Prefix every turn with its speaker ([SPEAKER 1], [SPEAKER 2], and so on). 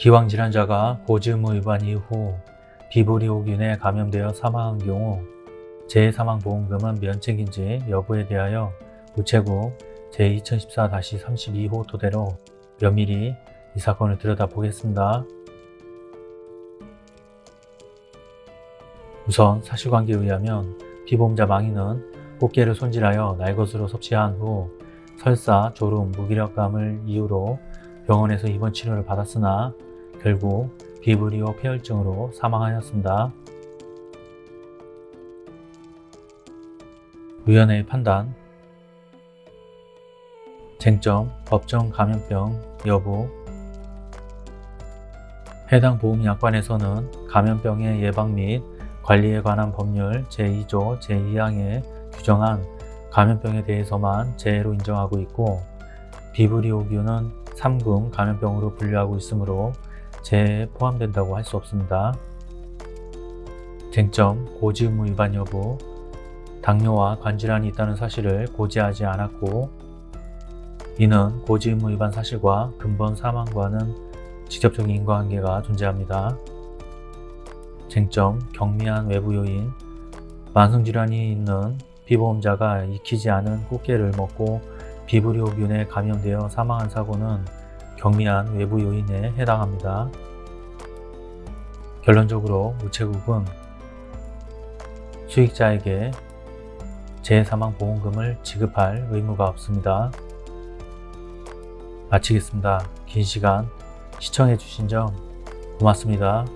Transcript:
[SPEAKER 1] 기왕 질환자가 고지 의무 위반 이후 비브리오균에 감염되어 사망한 경우 재해사망보험금은 면책인지 여부에 대하여 우체국 제2014-32호 토대로 면밀히 이 사건을 들여다보겠습니다. 우선 사실관계에 의하면 피보험자 망인은 꽃게를 손질하여 날것으로 섭취한 후 설사, 졸음, 무기력감을 이유로 병원에서 입원 치료를 받았으나 결국 비브리오 폐혈증으로 사망하였습니다. 위원회의 판단 쟁점, 법정 감염병 여부 해당 보험약관에서는 감염병의 예방 및 관리에 관한 법률 제2조 제2항에 규정한 감염병에 대해서만 재해로 인정하고 있고 비브리오균은 3금 감염병으로 분류하고 있으므로 재해에 포함된다고 할 수 없습니다. 쟁점, 고지 의무 위반 여부 당뇨와 관질환이 있다는 사실을 고지하지 않았고 이는 고지 의무 위반 사실과 근본 사망과는 직접적인 인과관계가 존재합니다. 쟁점, 경미한 외부 요인 만성질환이 있는 피보험자가 익히지 않은 꽃게를 먹고 비브리오균에 감염되어 사망한 사고는 경미한 외부 요인에 해당합니다. 결론적으로 우체국은 수익자에게 재해사망보험금을 지급할 의무가 없습니다. 마치겠습니다. 긴 시간 시청해주신 점 고맙습니다.